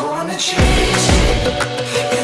gonna change it.